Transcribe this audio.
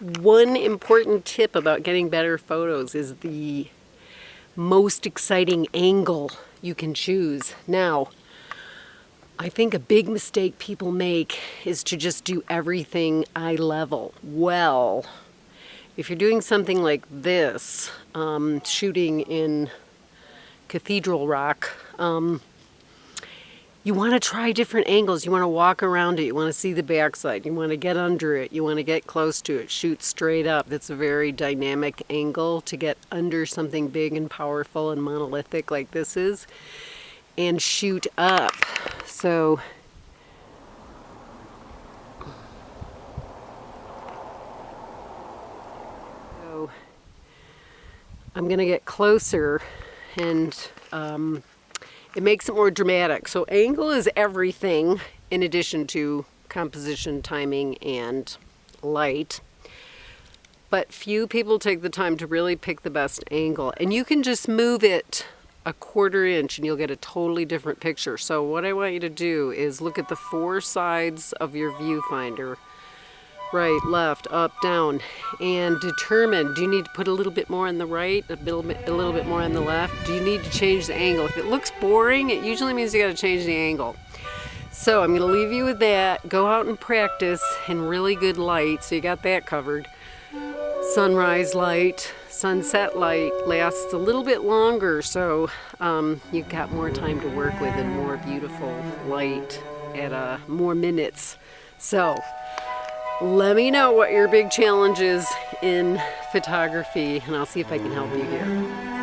one important tip about getting better photos is the most exciting angle you can choose. Now, I think a big mistake people make is to just do everything eye level. Well, if you're doing something like this, um, shooting in Cathedral Rock, um, you want to try different angles. You want to walk around it. You want to see the backside. You want to get under it. You want to get close to it. Shoot straight up. That's a very dynamic angle to get under something big and powerful and monolithic like this is. And shoot up. So I'm going to get closer and um, it makes it more dramatic. So angle is everything in addition to composition, timing, and light. But few people take the time to really pick the best angle. And you can just move it a quarter inch and you'll get a totally different picture. So what I want you to do is look at the four sides of your viewfinder right, left, up, down, and determine, do you need to put a little bit more on the right, a little bit, a little bit more on the left? Do you need to change the angle? If it looks boring, it usually means you got to change the angle. So I'm going to leave you with that. Go out and practice in really good light, so you got that covered. Sunrise light, sunset light lasts a little bit longer, so um, you've got more time to work with and more beautiful light at uh, more minutes. So let me know what your big challenge is in photography and I'll see if I can help you here.